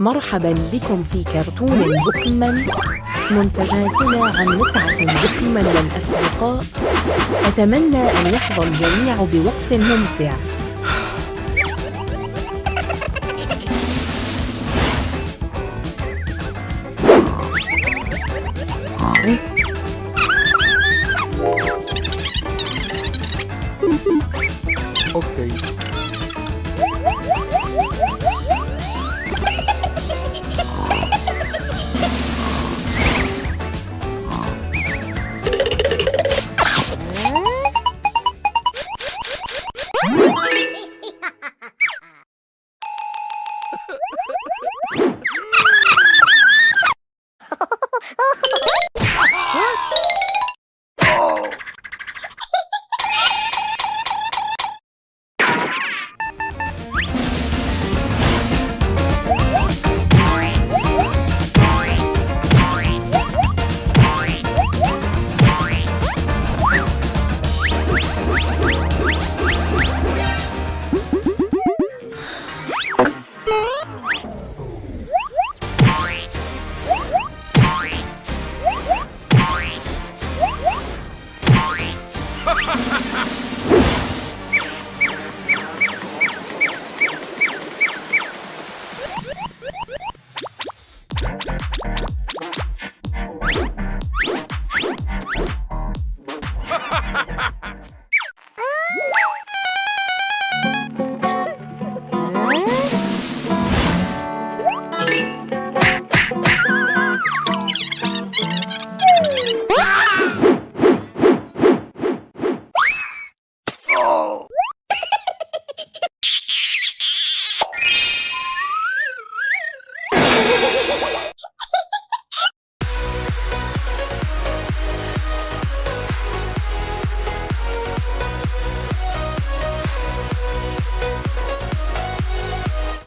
مرحبا بكم في كرتون بكم منتجاتنا عن متعة بوكيمون الأصدقاء أتمنى أن يحظى الجميع بوقت ممتع. Okay. Ha ha ha ha!